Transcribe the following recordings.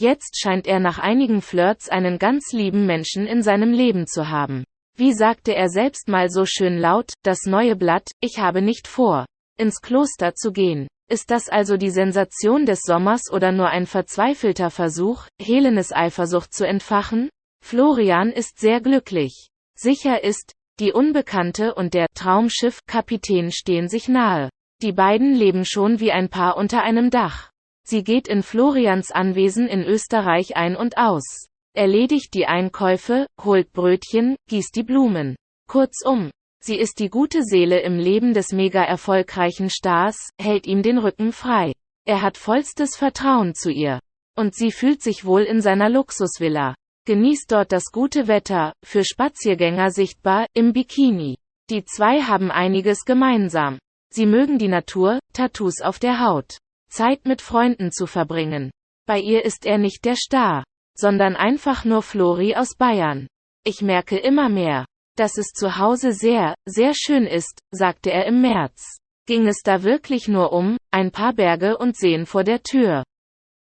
Jetzt scheint er nach einigen Flirts einen ganz lieben Menschen in seinem Leben zu haben. Wie sagte er selbst mal so schön laut, das neue Blatt, ich habe nicht vor, ins Kloster zu gehen. Ist das also die Sensation des Sommers oder nur ein verzweifelter Versuch, Helenes Eifersucht zu entfachen? Florian ist sehr glücklich. Sicher ist, die Unbekannte und der Traumschiff-Kapitän stehen sich nahe. Die beiden leben schon wie ein Paar unter einem Dach. Sie geht in Florians Anwesen in Österreich ein und aus, erledigt die Einkäufe, holt Brötchen, gießt die Blumen. Kurzum, Sie ist die gute Seele im Leben des mega erfolgreichen Stars, hält ihm den Rücken frei. Er hat vollstes Vertrauen zu ihr. Und sie fühlt sich wohl in seiner Luxusvilla. Genießt dort das gute Wetter, für Spaziergänger sichtbar, im Bikini. Die zwei haben einiges gemeinsam. Sie mögen die Natur, Tattoos auf der Haut. Zeit mit Freunden zu verbringen. Bei ihr ist er nicht der Star, sondern einfach nur Flori aus Bayern. Ich merke immer mehr, dass es zu Hause sehr, sehr schön ist, sagte er im März. Ging es da wirklich nur um, ein paar Berge und Seen vor der Tür?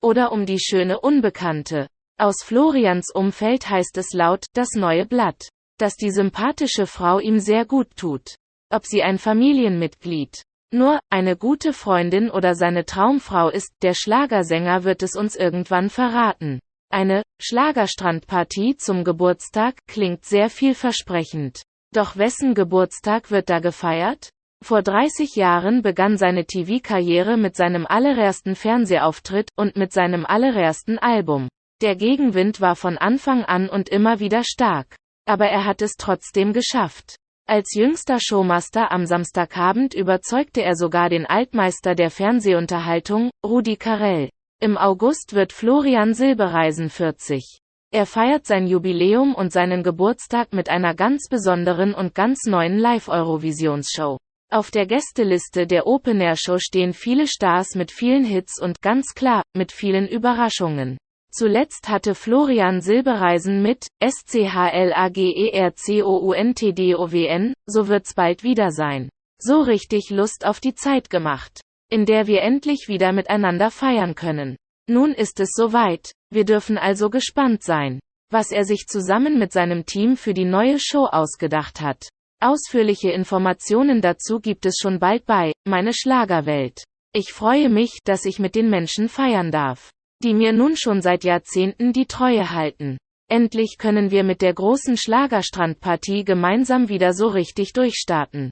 Oder um die schöne Unbekannte? Aus Florians Umfeld heißt es laut, das neue Blatt, dass die sympathische Frau ihm sehr gut tut. Ob sie ein Familienmitglied, nur, eine gute Freundin oder seine Traumfrau ist, der Schlagersänger wird es uns irgendwann verraten. Eine Schlagerstrandpartie zum Geburtstag klingt sehr vielversprechend. Doch wessen Geburtstag wird da gefeiert? Vor 30 Jahren begann seine TV-Karriere mit seinem allerersten Fernsehauftritt und mit seinem allerersten Album. Der Gegenwind war von Anfang an und immer wieder stark. Aber er hat es trotzdem geschafft. Als jüngster Showmaster am Samstagabend überzeugte er sogar den Altmeister der Fernsehunterhaltung, Rudi Carell. Im August wird Florian Silbereisen 40. Er feiert sein Jubiläum und seinen Geburtstag mit einer ganz besonderen und ganz neuen Live-Eurovisionsshow. Auf der Gästeliste der Open Air Show stehen viele Stars mit vielen Hits und ganz klar, mit vielen Überraschungen. Zuletzt hatte Florian Silbereisen mit SCHLAGERCOUNTDOWN, so wird's bald wieder sein. So richtig Lust auf die Zeit gemacht in der wir endlich wieder miteinander feiern können. Nun ist es soweit, wir dürfen also gespannt sein, was er sich zusammen mit seinem Team für die neue Show ausgedacht hat. Ausführliche Informationen dazu gibt es schon bald bei Meine Schlagerwelt. Ich freue mich, dass ich mit den Menschen feiern darf, die mir nun schon seit Jahrzehnten die Treue halten. Endlich können wir mit der großen Schlagerstrandpartie gemeinsam wieder so richtig durchstarten.